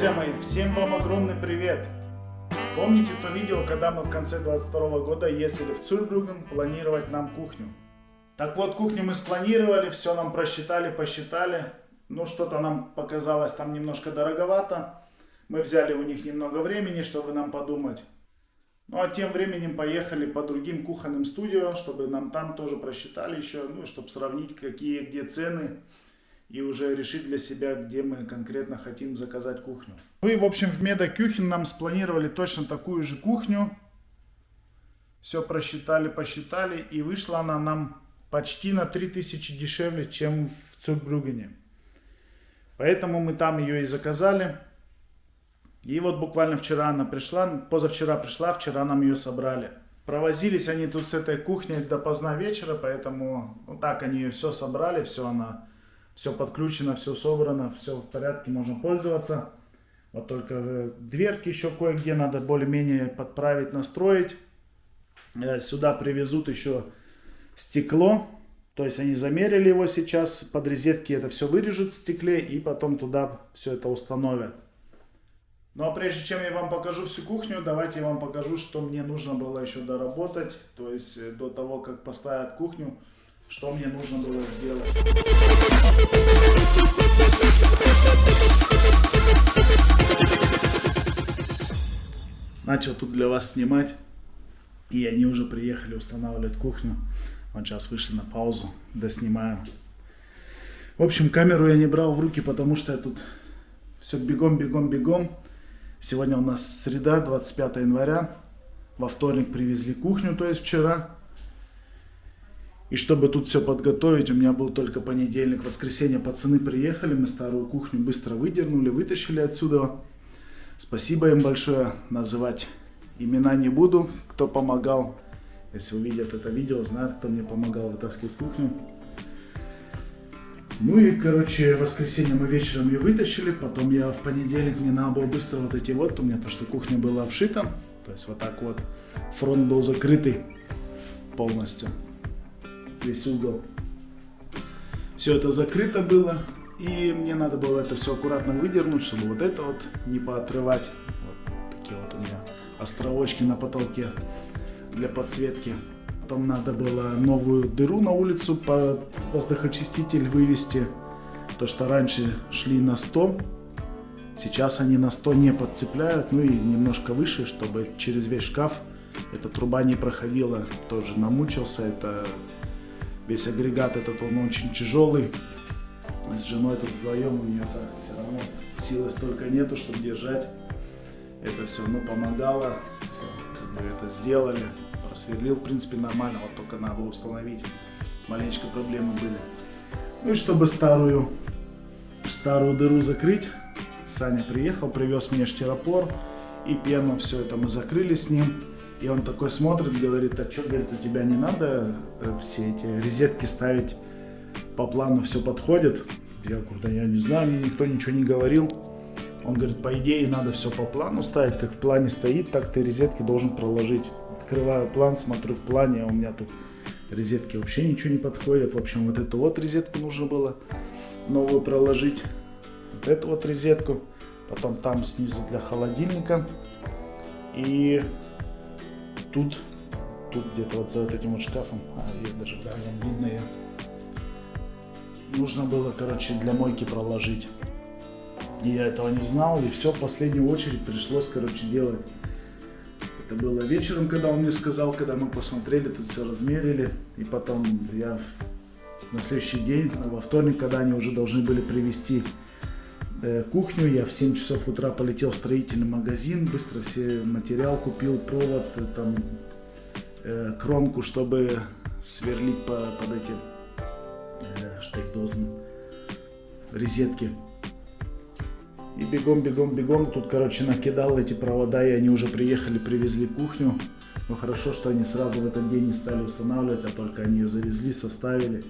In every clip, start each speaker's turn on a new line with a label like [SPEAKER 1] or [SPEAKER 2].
[SPEAKER 1] друзья мои, всем вам огромный привет! Помните то видео, когда мы в конце 22 года ездили в Цюрбрюген планировать нам кухню? Так вот, кухню мы спланировали, все нам просчитали, посчитали. Ну, что-то нам показалось там немножко дороговато. Мы взяли у них немного времени, чтобы нам подумать. Ну, а тем временем поехали по другим кухонным студио, чтобы нам там тоже просчитали еще, ну, чтобы сравнить, какие где цены и уже решить для себя, где мы конкретно хотим заказать кухню. Ну и, в общем, в Медокюхен нам спланировали точно такую же кухню. Все просчитали, посчитали, и вышла она нам почти на 3000 дешевле, чем в Цурбрюгене. Поэтому мы там ее и заказали. И вот буквально вчера она пришла, позавчера пришла, вчера нам ее собрали. Провозились они тут с этой кухней до поздна вечера, поэтому вот так они ее все собрали, все она все подключено, все собрано, все в порядке, можно пользоваться. Вот только э, дверки еще кое-где надо более-менее подправить, настроить. Э, сюда привезут еще стекло. То есть они замерили его сейчас, под розетки это все вырежут в стекле и потом туда все это установят. Ну а прежде чем я вам покажу всю кухню, давайте я вам покажу, что мне нужно было еще доработать. То есть э, до того, как поставят кухню, что мне нужно было сделать. Начал тут для вас снимать. И они уже приехали устанавливать кухню. Вот сейчас вышли на паузу, доснимаем. В общем, камеру я не брал в руки, потому что я тут все бегом, бегом, бегом. Сегодня у нас среда, 25 января. Во вторник привезли кухню, то есть вчера. И чтобы тут все подготовить, у меня был только понедельник, воскресенье. Пацаны приехали, мы старую кухню быстро выдернули, вытащили отсюда. Спасибо им большое. Называть имена не буду, кто помогал. Если увидят это видео, знают, кто мне помогал вытаскивать кухню. Ну и, короче, воскресенье мы вечером ее вытащили. Потом я в понедельник, мне надо было быстро вот эти вот, у меня то, что кухня была обшита. То есть вот так вот. Фронт был закрытый полностью весь угол. Все это закрыто было. И мне надо было это все аккуратно выдернуть, чтобы вот это вот не поотрывать. Вот такие вот у меня островочки на потолке для подсветки. Потом надо было новую дыру на улицу под воздухочиститель вывести. То, что раньше шли на 100, сейчас они на 100 не подцепляют. Ну и немножко выше, чтобы через весь шкаф эта труба не проходила. Тоже намучился. Это Весь агрегат этот, он очень тяжелый. С женой тут вдвоем у нее все равно силы столько нету, чтобы держать. Это все равно помогало. Все, как бы это сделали. Просверлил, в принципе, нормально. Вот только надо установить. Маленечко проблемы были. Ну и чтобы старую, старую дыру закрыть, Саня приехал, привез мне штиропор и пену. Все это мы закрыли с ним. И он такой смотрит, говорит, а что, говорит, у тебя не надо э, все эти розетки ставить по плану, все подходит? Я говорю, да я не знаю, мне никто ничего не говорил. Он говорит, по идее надо все по плану ставить, как в плане стоит, так ты розетки должен проложить. Открываю план, смотрю в плане, а у меня тут розетки вообще ничего не подходит. В общем, вот эту вот розетку нужно было новую проложить. Вот эту вот розетку. Потом там снизу для холодильника. И тут, тут где-то вот за вот этим вот шкафом, а я даже, да, видно ее. Нужно было, короче, для мойки проложить. И я этого не знал, и все, в последнюю очередь пришлось, короче, делать. Это было вечером, когда он мне сказал, когда мы посмотрели, тут все размерили. И потом я на следующий день, во вторник, когда они уже должны были привезти кухню, я в 7 часов утра полетел в строительный магазин, быстро все материал купил, провод, э, там, э, кромку, чтобы сверлить по, под эти э, резетки. И бегом, бегом, бегом, тут, короче, накидал эти провода, и они уже приехали, привезли кухню. Но хорошо, что они сразу в этот день не стали устанавливать, а только они ее завезли, составили.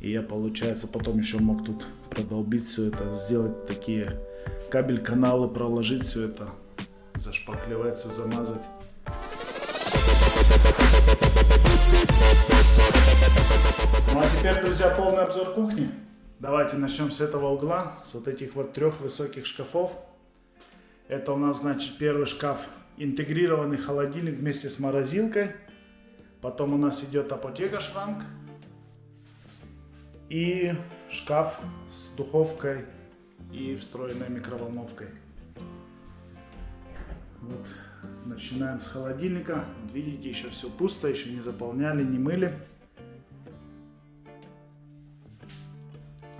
[SPEAKER 1] И я, получается, потом еще мог тут продолбить все это, сделать такие кабель-каналы, проложить все это, зашпаклевать все, замазать. Ну а теперь, друзья, полный обзор кухни. Давайте начнем с этого угла, с вот этих вот трех высоких шкафов. Это у нас, значит, первый шкаф. Интегрированный холодильник вместе с морозилкой. Потом у нас идет апотека шранк. И шкаф с духовкой и встроенной микроволновкой. Вот. Начинаем с холодильника. Видите, еще все пусто, еще не заполняли, не мыли.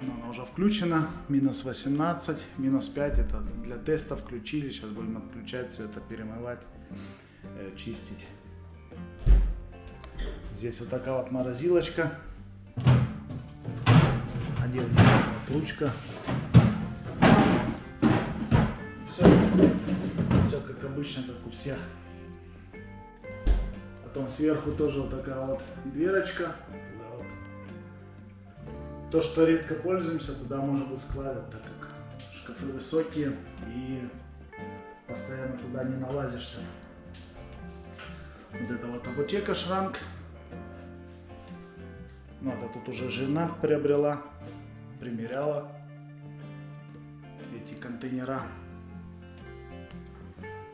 [SPEAKER 1] Но она уже включена. Минус 18, минус 5. Это для теста включили. Сейчас будем отключать все это, перемывать, э, чистить. Здесь вот такая вот морозилочка. Отдельная вот ручка. Все, все как обычно, как у всех. Потом сверху тоже вот такая вот дверочка. Вот. То, что редко пользуемся, туда можно будет складывать, так как шкафы высокие и постоянно туда не налазишься. Вот это вот апотека шранк. Ну, это тут уже жена приобрела, примеряла эти контейнера.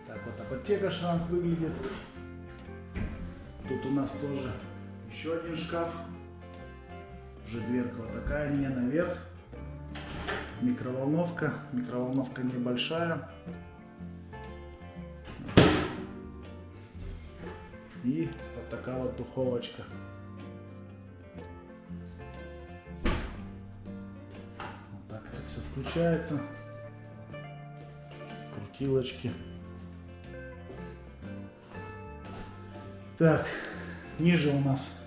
[SPEAKER 1] Так вот апотека шранк выглядит. Тут у нас тоже еще один шкаф. Уже дверка вот такая, не наверх. Микроволновка. Микроволновка небольшая. И вот такая вот духовочка. Включается. Крутилочки. Так, ниже у нас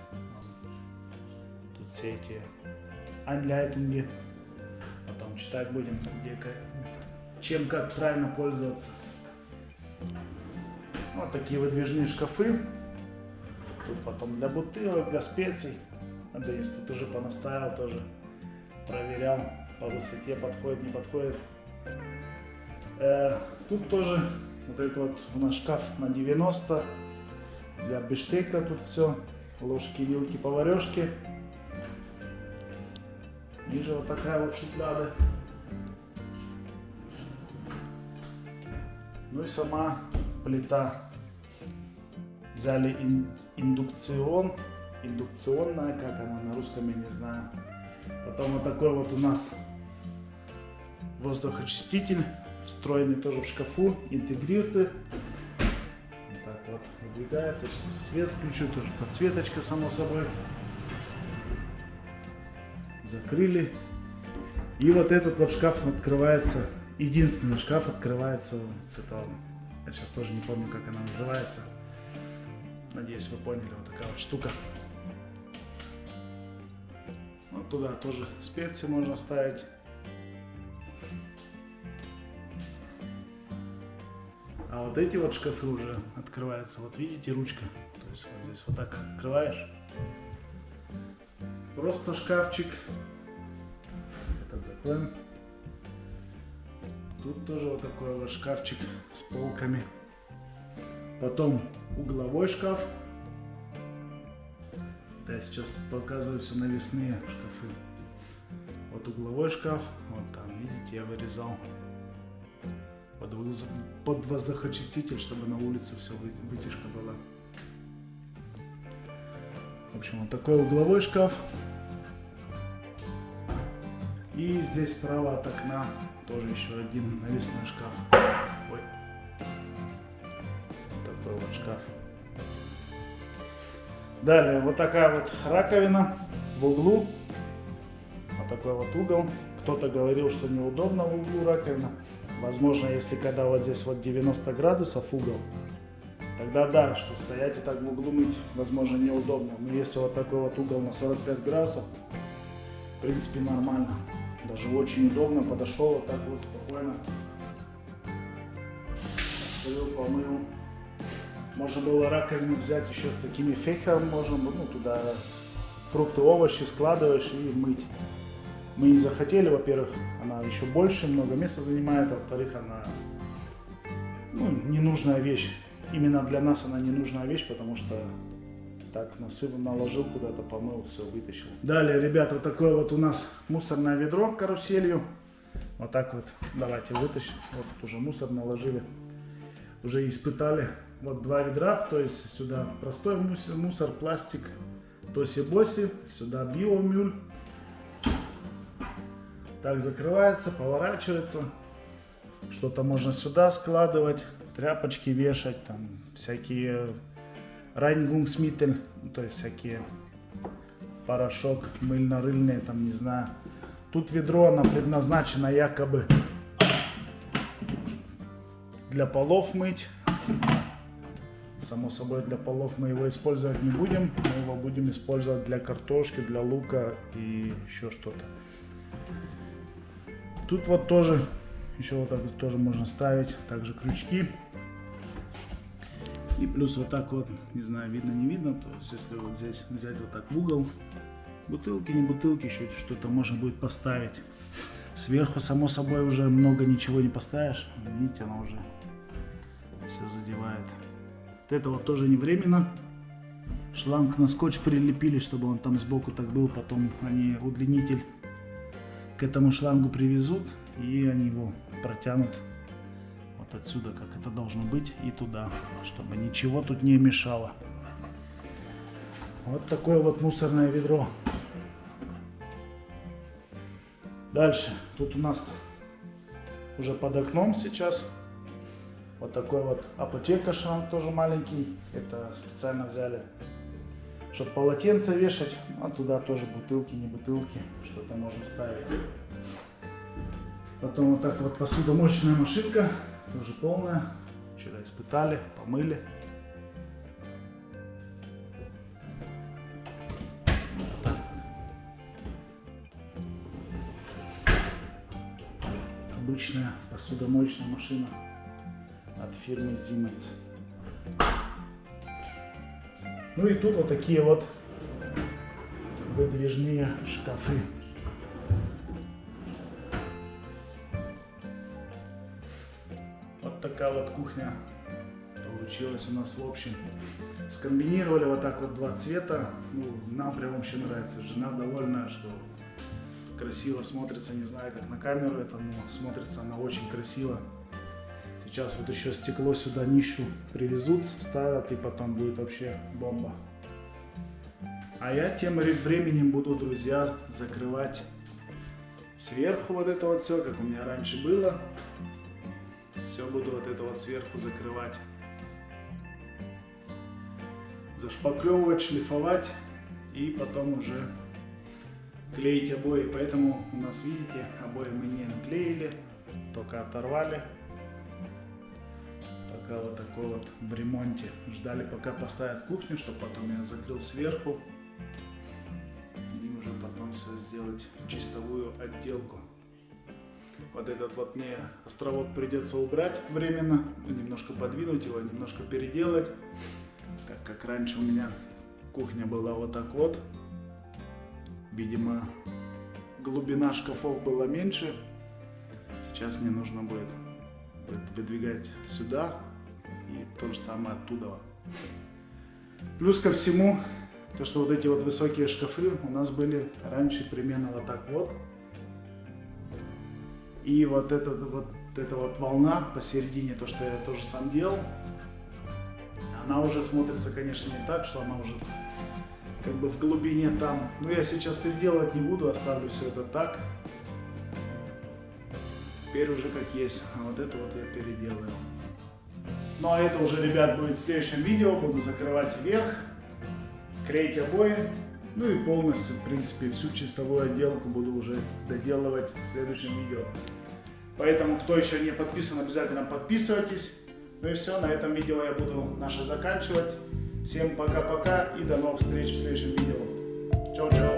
[SPEAKER 1] тут все эти анляйтинги. Потом читать будем, где, чем как правильно пользоваться. Вот такие выдвижные шкафы. Тут потом для бутылок, для специй. А Денис тут уже понаставил, тоже проверял по высоте, подходит, не подходит. Э, тут тоже вот этот вот у нас шкаф на 90 для биштека тут все. Ложки, вилки, поварешки. Ниже вот такая вот шухляда. Ну и сама плита. Взяли ин, индукцион. Индукционная, как она на русском, я не знаю. Потом вот такой вот у нас воздухочиститель, встроенный тоже в шкафу, интегрированный вот выдвигается. Сейчас свет включу, тоже подсветочка, само собой. Закрыли. И вот этот вот шкаф открывается, единственный шкаф открывается с этого. Я сейчас тоже не помню, как она называется. Надеюсь, вы поняли, вот такая вот штука. Вот туда тоже специи можно ставить. А вот эти вот шкафы уже открываются. Вот видите, ручка. То есть вот здесь вот так открываешь. Просто шкафчик. Этот закроем. Тут тоже вот такой вот шкафчик с полками. Потом угловой шкаф. Да, я сейчас показываю все навесные шкафы. Вот угловой шкаф. Вот там, видите, я вырезал под, воздухочиститель, чтобы на улице все вытяжка была. В общем, вот такой угловой шкаф. И здесь справа от окна тоже еще один навесной шкаф. Ой. Такой вот шкаф. Далее, вот такая вот раковина в углу. Вот такой вот угол. Кто-то говорил, что неудобно в углу раковина. Возможно, если когда вот здесь вот 90 градусов угол, тогда да, что стоять и так в углу мыть, возможно, неудобно. Но если вот такой вот угол на 45 градусов, в принципе, нормально. Даже очень удобно, подошел вот так вот спокойно. Открыл, помыл. Можно было раковину взять еще с такими фекерами, можно ну, туда фрукты, овощи складываешь и мыть мы не захотели, во-первых, она еще больше, много места занимает, а во-вторых, она ну, ненужная вещь. Именно для нас она ненужная вещь, потому что так насыпал, наложил куда-то, помыл, все, вытащил. Далее, ребята, вот такое вот у нас мусорное ведро каруселью. Вот так вот. Давайте вытащим. Вот тут уже мусор наложили. Уже испытали. Вот два ведра. То есть сюда простой мусор, мусор пластик. Тоси-боси. Сюда биомюль. Так закрывается, поворачивается. Что-то можно сюда складывать. Тряпочки вешать. Там всякие райнгунгсмитель. ну, То есть всякие порошок мыльно-рыльные, там не знаю. Тут ведро, оно предназначено якобы для полов мыть. Само собой, для полов мы его использовать не будем. Мы его будем использовать для картошки, для лука и еще что-то. Тут вот тоже, еще вот так вот тоже можно ставить. Также крючки. И плюс вот так вот, не знаю, видно, не видно. То есть, если вот здесь взять вот так в угол, бутылки, не бутылки, еще что-то можно будет поставить. Сверху, само собой, уже много ничего не поставишь. Видите, она уже все задевает. Вот это вот тоже не временно. Шланг на скотч прилепили, чтобы он там сбоку так был. Потом они удлинитель к этому шлангу привезут. И они его протянут вот отсюда, как это должно быть, и туда. Чтобы ничего тут не мешало. Вот такое вот мусорное ведро. Дальше. Тут у нас уже под окном сейчас вот такой вот апотека шланг тоже маленький. Это специально взяли, чтобы полотенце вешать. А туда тоже бутылки, не бутылки. Что-то можно ставить. Потом вот так вот посудомоечная машинка. Тоже полная. Вчера испытали, помыли. обычная посудомоечная машина от фирмы Siemens. Ну и тут вот такие вот выдвижные шкафы. Вот такая вот кухня получилась у нас в общем. Скомбинировали вот так вот два цвета. Ну, нам прям вообще нравится. Жена довольна, что красиво смотрится, не знаю, как на камеру это, но смотрится она очень красиво. Сейчас вот еще стекло сюда нищу привезут, вставят и потом будет вообще бомба. А я тем временем буду, друзья, закрывать сверху вот это вот все, как у меня раньше было. Все буду вот это вот сверху закрывать. Зашпаклевывать, шлифовать и потом уже клеить обои. Поэтому у нас, видите, обои мы не наклеили, только оторвали. Пока вот такой вот в ремонте. Ждали, пока поставят кухню, чтобы потом я закрыл сверху. И уже потом все сделать чистовую отделку. Вот этот вот мне островок придется убрать временно, немножко подвинуть его, немножко переделать. Так как раньше у меня кухня была вот так вот, Видимо, глубина шкафов была меньше. Сейчас мне нужно будет выдвигать сюда и то же самое оттуда. Плюс ко всему, то что вот эти вот высокие шкафы у нас были раньше примерно вот так вот. И вот эта вот, эта вот волна посередине, то что я тоже сам делал, она уже смотрится, конечно, не так, что она уже как бы в глубине там. Но я сейчас переделывать не буду, оставлю все это так. Теперь уже как есть. А вот это вот я переделаю. Ну а это уже, ребят, будет в следующем видео. Буду закрывать вверх, клеить обои. Ну и полностью, в принципе, всю чистовую отделку буду уже доделывать в следующем видео. Поэтому, кто еще не подписан, обязательно подписывайтесь. Ну и все, на этом видео я буду наше заканчивать. Всем пока-пока и до новых встреч в следующем видео. Чао-чао.